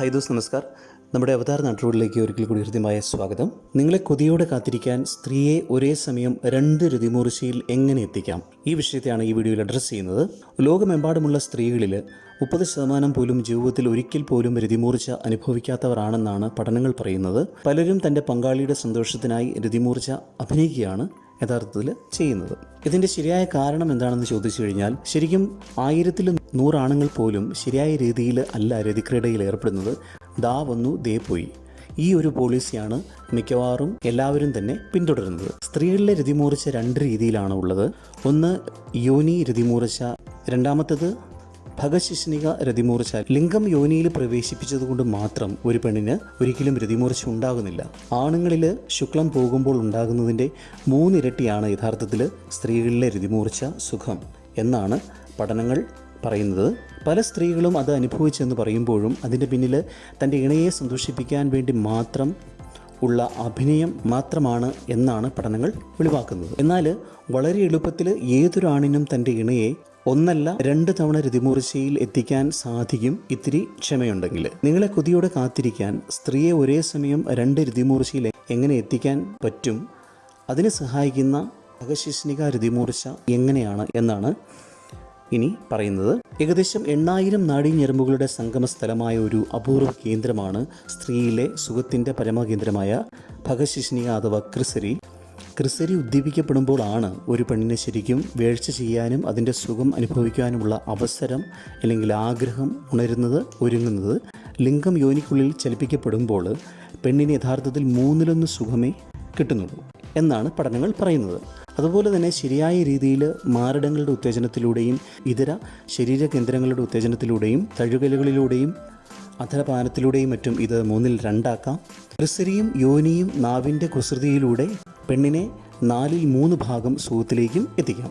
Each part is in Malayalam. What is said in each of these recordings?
ഹൈ ദോസ് നമസ്കാർ. നമ്മുടെ അവതാർ നാട്ടുകളിലേക്ക് ഒരിക്കൽ കൂടി ഹൃദ്യമായ സ്വാഗതം. നിങ്ങളെ കൊതിയോടെ കാത്തിരിക്കാൻ സ്ത്രീയെ ഒരേ സമയം രണ്ട് രതിമൂർച്ചയിൽ എങ്ങനെ എത്തിക്കാം? ഈ വിഷയത്തെയാണ് ഈ വീഡിയോയിൽ അഡ്രസ്സ് ചെയ്യുന്നത്. ലോകമെമ്പാടുമുള്ള സ്ത്രീകളിൽ മുപ്പത് ശതമാനം പോലും ജീവിതത്തിൽ ഒരിക്കൽ പോലും രതിമൂർച്ച അനുഭവിക്കാത്തവരാണെന്നാണ് പഠനങ്ങൾ പറയുന്നത്. പലരും തന്റെ പങ്കാളിയുടെ സന്തോഷത്തിനായി രതിമൂർച്ച അഭിനയിക്കുകയാണ്. യഥാർത്ഥത്തിൽ ചെയ്യുന്നത്. ഇതിന്റെ ശരിയായ കാരണം എന്താണെന്ന് ചോദിച്ചു കഴിഞ്ഞാൽ ശരിക്കും ആയിരത്തിൽ നൂറാണുങ്ങൾ പോലും ശരിയായ രീതിയിൽ അല്ല രതിക്രീഡയിൽ ഏർപ്പെടുന്നത്. ദാ വന്നു ദേ പോയി. ഈ ഒരു പോളിസിയാണ് മിക്കവാറും എല്ലാവരും തന്നെ പിന്തുടരുന്നത്. സ്ത്രീകളിലെ രതിമൂർച്ച രണ്ട് രീതിയിലാണ് ഉള്ളത്. ഒന്ന് യോനി രതിമൂർച്ച. രണ്ടാമത്തേത് ഭഗശിഷ്ണിക രതിമൂർച്ച ലിംഗം യോനിയിൽ പ്രവേശിപ്പിച്ചതുകൊണ്ട് മാത്രം ഒരു പെണ്ണിന് ഒരിക്കലും രതിമൂർച്ച ഉണ്ടാകുന്നില്ല. ആണുങ്ങളിൽ ശുക്ലം പോകുമ്പോൾ ഉണ്ടാകുന്നതിന്റെ മൂന്നിരട്ടിയാണ് യഥാർത്ഥത്തിൽ സ്ത്രീകളിലെ രതിമൂർച്ച സുഖം എന്നാണ് പഠനങ്ങൾ പറയുന്നത്. പല സ്ത്രീകളും അത് അനുഭവിച്ചെന്ന് പറയുമ്പോഴും അതിന്റെ പിന്നിൽ തന്റെ ഇണയെ സന്തോഷിപ്പിക്കാൻ വേണ്ടി മാത്രം ഉള്ള അഭിനയം മാത്രമാണ് എന്നാണ് പഠനങ്ങൾ വെളിവാക്കുന്നത്. എന്നാൽ വളരെ എളുപ്പത്തിൽ ഏതൊരാണിനും തന്റെ ഇണയെ ഒന്നല്ല രണ്ട് തവണ രതിമൂർച്ചയിൽ എത്തിക്കാൻ സാധിക്കും ഇത്തിരി ക്ഷമയുണ്ടെങ്കിൽ. നിങ്ങളെ കൊതിയോടെ കാത്തിരിക്കാൻ സ്ത്രീയെ ഒരേ സമയം രണ്ട് രതിമൂർച്ചയിൽ എങ്ങനെ എത്തിക്കാൻ പറ്റും? അതിന് സഹായിക്കുന്ന അകശിഷ്ണിക രതിമൂർച്ച എങ്ങനെയാണ് എന്നാണ് ഇനി പറയുന്നത്. ഏകദേശം എണ്ണായിരം നാഡീഞരമ്പുകളുടെ സംഗമ സ്ഥലമായ ഒരു അപൂർവ കേന്ദ്രമാണ് സ്ത്രീയിലെ സുഖത്തിന്റെ പരമകേന്ദ്രമായ ഭഗശിഷ്ണിക അഥവാ ക്രിസരി. ക്രിസരി ഉദ്ദീപിക്കപ്പെടുമ്പോഴാണ് ഒരു പെണ്ണിനെ ശരിക്കും വേഴ്ച ചെയ്യാനും അതിന്റെ സുഖം അനുഭവിക്കാനുമുള്ള അവസരം അല്ലെങ്കിൽ ആഗ്രഹം ഉണരുന്നത് ഒരുങ്ങുന്നത്. ലിംഗം യോനിക്കുള്ളിൽ ചലിപ്പിക്കപ്പെടുമ്പോൾ പെണ്ണിന് യഥാർത്ഥത്തിൽ മൂന്നിലൊന്ന് സുഖമേ കിട്ടുന്നുള്ളൂ എന്നാണ് പഠനങ്ങൾ പറയുന്നത്. അതുപോലെ തന്നെ ശരിയായ രീതിയിൽ മാരടങ്ങളുടെ ഉത്തേജനത്തിലൂടെയും ഇതര ശരീര കേന്ദ്രങ്ങളുടെ ഉത്തേജനത്തിലൂടെയും തഴുകലുകളിലൂടെയും അധരപാനത്തിലൂടെയും മറ്റും ഇത് മൂന്നിൽ രണ്ടാക്കാം. ക്രിസരിയും യോനിയും നാവിന്റെ കുസൃതിയിലൂടെ പെണ്ണിനെ നാലിൽ മൂന്ന് ഭാഗം സുഖത്തിലേക്കും എത്തിക്കാം.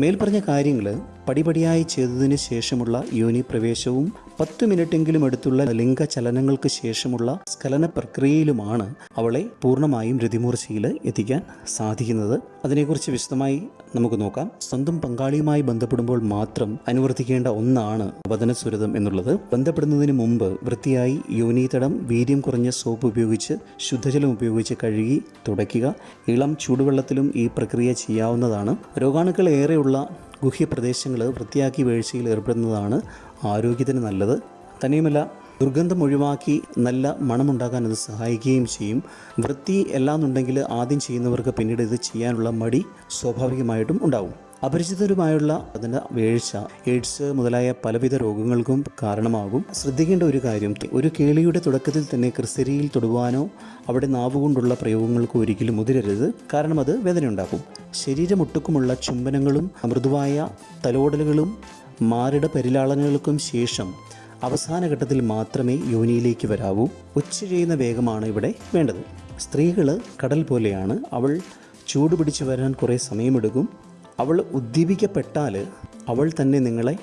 മേൽപ്പറഞ്ഞ കാര്യങ്ങൾ പടിപടിയായി ചെയ്തതിന് ശേഷമുള്ള യോനി പ്രവേശവും പത്ത് മിനിറ്റെങ്കിലും അടുത്തുള്ള ലിംഗചലനങ്ങൾക്ക് ശേഷമുള്ള സ്ഖലന പ്രക്രിയയിലുമാണ് അവളെ പൂർണമായും രതിമൂർച്ചയിൽ എത്തിക്കാൻ സാധിക്കുന്നത്. അതിനെക്കുറിച്ച് വിശദമായി നമുക്ക് നോക്കാം. സ്വന്തം പങ്കാളിയുമായി ബന്ധപ്പെടുമ്പോൾ മാത്രം അനുവർത്തിക്കേണ്ട ഒന്നാണ് വതനസുരതം എന്നുള്ളത്. ബന്ധപ്പെടുന്നതിന് മുമ്പ് വൃത്തിയായി യോനീതടം വീര്യം കുറഞ്ഞ സോപ്പ് ഉപയോഗിച്ച് ശുദ്ധജലം ഉപയോഗിച്ച് കഴുകി തുടയ്ക്കുക. ഇളം ചൂടുവെള്ളത്തിലും ഈ പ്രക്രിയ ചെയ്യാവുന്നതാണ്. രോഗാണുക്കൾ ഏറെയുള്ള ഗുഹ്യപ്രദേശങ്ങൾ വൃത്തിയാക്കി വീഴ്ചയിൽ ഏർപ്പെടുന്നതാണ് ആരോഗ്യത്തിന് നല്ലത്. തന്നെയുമല്ല ദുർഗന്ധം ഒഴിവാക്കി നല്ല മണമുണ്ടാക്കാൻ അത് സഹായിക്കുകയും ചെയ്യും. വൃത്തി എല്ലാന്നുണ്ടെങ്കിൽ ആദ്യം ചെയ്യുന്നവർക്ക് പിന്നീട് ഇത് ചെയ്യാനുള്ള മടി സ്വാഭാവികമായിട്ടും ഉണ്ടാവും. അപരിചിതരുമായുള്ള അതിന്റെ വീഴ്ച എയ്ഡ്സ് മുതലായ പലവിധ രോഗങ്ങൾക്കും കാരണമാകും. ശ്രദ്ധിക്കേണ്ട ഒരു കാര്യം ഒരു കേളിയുടെ തുടക്കത്തിൽ തന്നെ ക്രിസ്തരിയിൽ തൊടുവാനോ അവിടെ നാവുകൊണ്ടുള്ള പ്രയോഗങ്ങൾക്കോ ഒരിക്കലും മുതിരരുത്. കാരണം അത് വേദനയുണ്ടാക്കും. ശരീരമൊട്ടുക്കുമുള്ള ചുംബനങ്ങളും മൃദുവായ തലോടലുകളും മാറിട പരിലാളനകൾക്കും ശേഷം അവസാന ഘട്ടത്തിൽ മാത്രമേ യോനിയിലേക്ക് വരാവൂ. ഉച്ച ചെയ്യുന്ന വേഗമാണ് ഇവിടെ വേണ്ടത്. സ്ത്രീകൾ കടൽ പോലെയാണ്. അവൾ ചൂട് പിടിച്ചു വരാൻ കുറേ സമയമെടുക്കും. അവൾ ഉദ്ദീപിക്കപ്പെട്ടാൽ അവൾ തന്നെ നിങ്ങളെ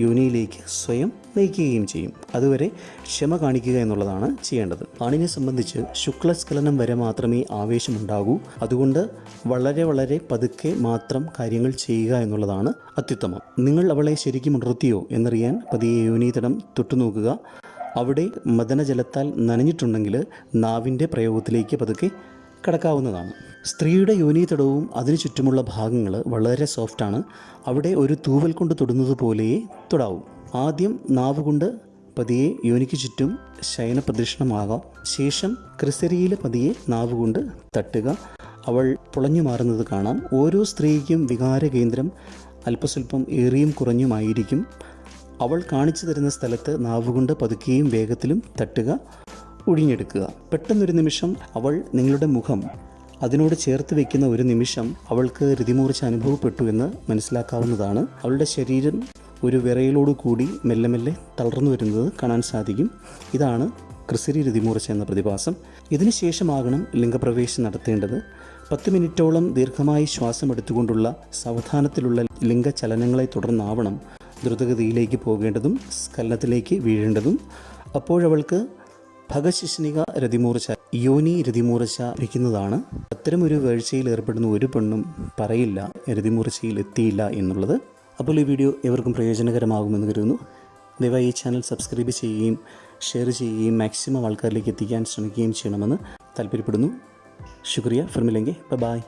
യോനിയിലേക്ക് സ്വയം നയിക്കുകയും ചെയ്യും. അതുവരെ ക്ഷമ കാണിക്കുക എന്നുള്ളതാണ് ചെയ്യേണ്ടത്. ആണിനെ സംബന്ധിച്ച് ശുക്ലസ്ഖലനം വരെ മാത്രമേ ആവേശമുണ്ടാകൂ. അതുകൊണ്ട് വളരെ വളരെ പതുക്കെ മാത്രം കാര്യങ്ങൾ ചെയ്യുക എന്നുള്ളതാണ് അത്യുത്തമം. നിങ്ങൾ അവളെ ശരിക്കും ഉണർത്തിയോ എന്നറിയാൻ പതിയെ യോനിതടം തൊട്ടുനോക്കുക. അവിടെ മദനജലത്താൽ നനഞ്ഞിട്ടുണ്ടെങ്കിൽ നാവിന്റെ പ്രയോഗത്തിലേക്ക് പതുക്കെ കടക്കാവുന്നതാണ്. സ്ത്രീയുടെ യോനീതടവും അതിനു ചുറ്റുമുള്ള ഭാഗങ്ങൾ വളരെ സോഫ്റ്റാണ് അവിടെ ഒരു തൂവൽ കൊണ്ട് തൊടുന്നത് പോലെയേ തൊടാവും. ആദ്യം നാവ് കൊണ്ട് പതിയെ യോനിക്ക് ചുറ്റും ശയന പ്രദക്ഷിണമാകാം. ശേഷം ക്രിസരിയിൽ പതിയെ നാവ് കൊണ്ട് തട്ടുക. അവൾ പുളഞ്ഞു മാറുന്നത് കാണാം. ഓരോ സ്ത്രീക്കും വികാര കേന്ദ്രം അല്പസ്വല്പം ഏറിയും കുറഞ്ഞുമായിരിക്കും അവൾ കാണിച്ചു തരുന്ന സ്ഥലത്ത് നാവുകൊണ്ട് പതുക്കുകയും വേഗത്തിലും തട്ടുക ഒഴിഞ്ഞെടുക്കുക. പെട്ടെന്നൊരു നിമിഷം അവൾ നിങ്ങളുടെ മുഖം അതിനോട് ചേർത്ത് വെക്കുന്ന ഒരു നിമിഷം അവൾക്ക് രതിമൂർച്ച അനുഭവപ്പെട്ടു എന്ന് മനസ്സിലാക്കാവുന്നതാണ്. അവളുടെ ശരീരം ഒരു വിറയിലോട് കൂടി മെല്ലെ മെല്ലെ തളർന്നു വരുന്നത് കാണാൻ സാധിക്കും. ഇതാണ് ക്രിസരി രതിമൂർച്ച എന്ന പ്രതിഭാസം. ഇതിനു ശേഷമാകണം ലിംഗപ്രവേശം നടത്തേണ്ടത്. പത്ത് മിനിറ്റോളം ദീർഘമായി ശ്വാസം എടുത്തുകൊണ്ടുള്ള സാവധാനത്തിലുള്ള ലിംഗചലനങ്ങളെ തുടർന്നാവണം ദ്രുതഗതിയിലേക്ക് പോകേണ്ടതും സ്കലനത്തിലേക്ക് വീഴേണ്ടതും. അപ്പോഴവൾക്ക് ഭഗശിഷ്ണിക രതിമൂർച്ച യോനി രതിമൂർച്ച ഇരിക്കുന്നതാണ് അത്തരമൊരു വീഴ്ചയിൽ ഏർപ്പെടുന്ന ഒരു പെണ്ണും പറയില്ല രതിമൂർച്ചയിൽ എത്തിയില്ല എന്നുള്ളത്. അപ്പോൾ ഈ വീഡിയോ എവർക്കും പ്രയോജനകരമാകുമെന്ന് കരുതുന്നു. ദയവായി ഈ ചാനൽ സബ്സ്ക്രൈബ് ചെയ്യുകയും ഷെയർ ചെയ്യുകയും മാക്സിമം ആൾക്കാരിലേക്ക് എത്തിക്കാൻ ശ്രമിക്കുകയും ചെയ്യണമെന്ന് താല്പര്യപ്പെടുന്നു. ശുക്രിയ. ഫിർമിലെങ്കിൽ ബൈ.